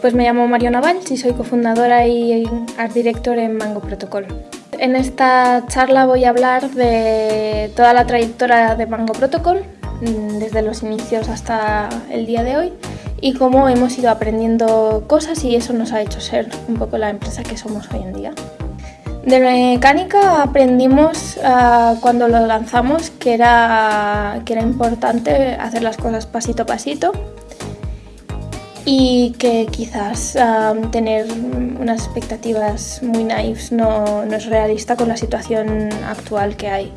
Pues me llamo Mario Naval y soy cofundadora y art director en Mango Protocol. En esta charla voy a hablar de toda la trayectoria de Mango Protocol, mm, desde los inicios hasta el día de hoy, y cómo hemos ido aprendiendo cosas y eso nos ha hecho ser un poco la empresa que somos hoy en día. De mecánica aprendimos ah, cuando lo lanzamos que era, que era importante hacer las cosas pasito a pasito y que quizás tener unas expectativas muy naifs no, no, es realista con la situación actual que hay.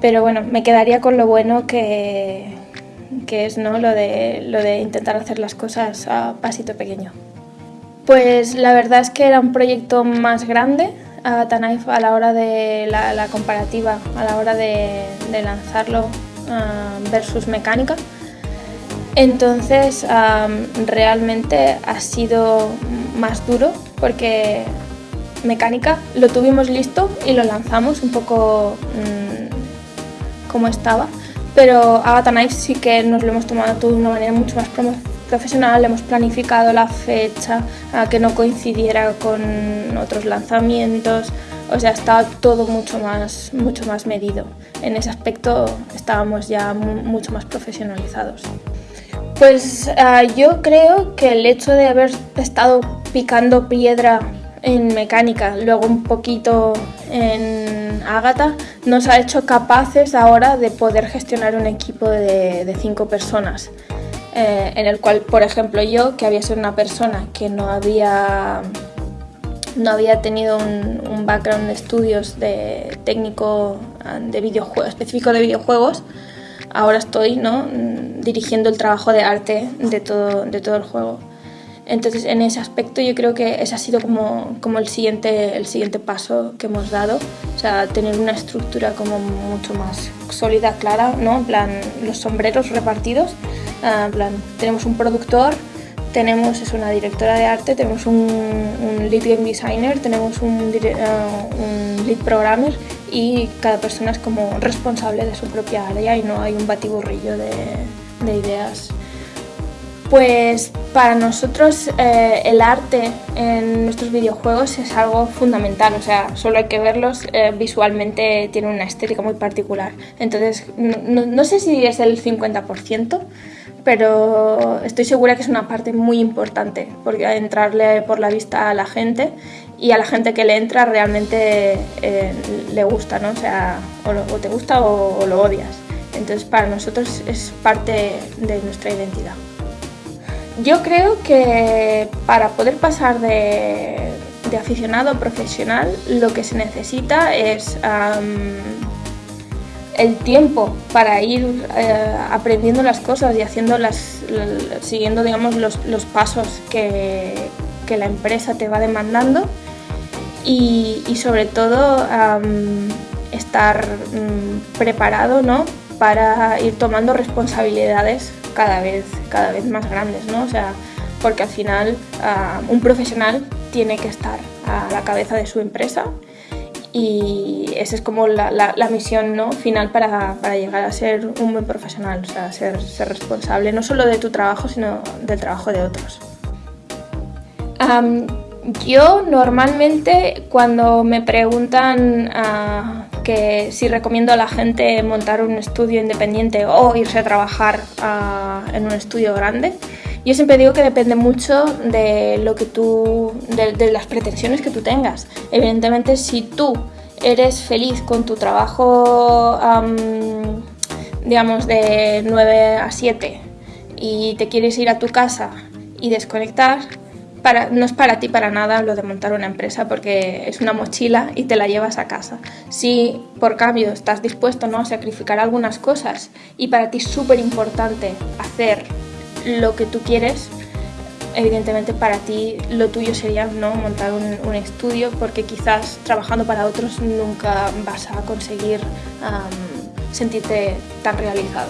Pero bueno, me quedaría con lo bueno que, que es ¿no? lo, de, lo de intentar hacer las cosas a pasito pequeño. Pues la verdad es que era un proyecto más grande a Tanaif a la hora de la, la comparativa, a la hora de, de lanzarlo versus mecánica entonces realmente ha sido más duro porque mecánica lo tuvimos listo y lo lanzamos un poco mm, como estaba, pero Agatha Knife sí que nos lo hemos tomado todo de una manera mucho más profesional, hemos planificado la fecha a que no coincidiera con otros lanzamientos, o sea, estaba todo mucho más, mucho más medido. En ese aspecto estábamos ya mucho más profesionalizados. Pues ah, yo creo que el hecho de haber estado picando piedra en mecánica, luego un poquito en Ágata, nos ha hecho capaces ahora de poder gestionar un equipo de, cinco personas. Eh, en el cual, por ejemplo, yo, que había sido una persona que no había, no había tenido un, background de estudios de técnico de videojuegos, específico de videojuegos, ahora estoy ¿no? Dirigiendo el trabajo de arte de todo, de todo el juego. Entonces, en ese aspecto yo creo que ese ha sido como, como el, siguiente, el siguiente paso que hemos dado. O sea, tener una estructura como mucho más sólida, clara, ¿no? En plan, los sombreros repartidos. Ah, en plan, tenemos un productor, tenemos es una directora de arte, tenemos un, lead game designer, tenemos un, ah, un lead programmer y cada persona es como responsable de su propia área y no hay un batiburrillo de, de ideas. Pues para nosotros eh, el arte en nuestros videojuegos es algo fundamental, o sea, solo hay que verlos, eh, visualmente tiene una estética muy particular. Entonces, no, sé si es el 50%, pero estoy segura que es una parte muy importante, porque entrarle por la vista a la gente y a la gente que le entra realmente eh, le gusta, ¿no? O sea, o, te gusta o, lo odias. Entonces para nosotros es parte de nuestra identidad. Yo creo que para poder pasar de, aficionado a profesional lo que se necesita es el tiempo para ir eh, aprendiendo las cosas y haciendo siguiendo digamos, los, pasos que, que la empresa te va demandando y, sobre todo estar mm, preparado ¿no? Para ir tomando responsabilidades cada vez, cada vez más grandes, ¿no? o sea, porque al final un profesional tiene que estar a la cabeza de su empresa y esa es como la, la, misión ¿no? final para, para, llegar a ser un buen profesional, o sea, ser, ser responsable no solo de tu trabajo, sino del trabajo de otros. Yo normalmente cuando me preguntan ah, que si recomiendo a la gente montar un estudio independiente o irse a trabajar ah, en un estudio grande, yo siempre digo que depende mucho de lo que tú, de, las pretensiones que tú tengas. Evidentemente, si tú eres feliz con tu trabajo, digamos, de 9 a 7 y te quieres ir a tu casa y desconectar, no es para ti para nada lo de montar una empresa porque es una mochila y te la llevas a casa. Si por cambio estás dispuesto ¿no? a sacrificar algunas cosas y para ti es súper importante hacer lo que tú quieres, evidentemente para ti lo tuyo sería ¿no? montar un, estudio porque quizás trabajando para otros nunca vas a conseguir sentirte tan realizado.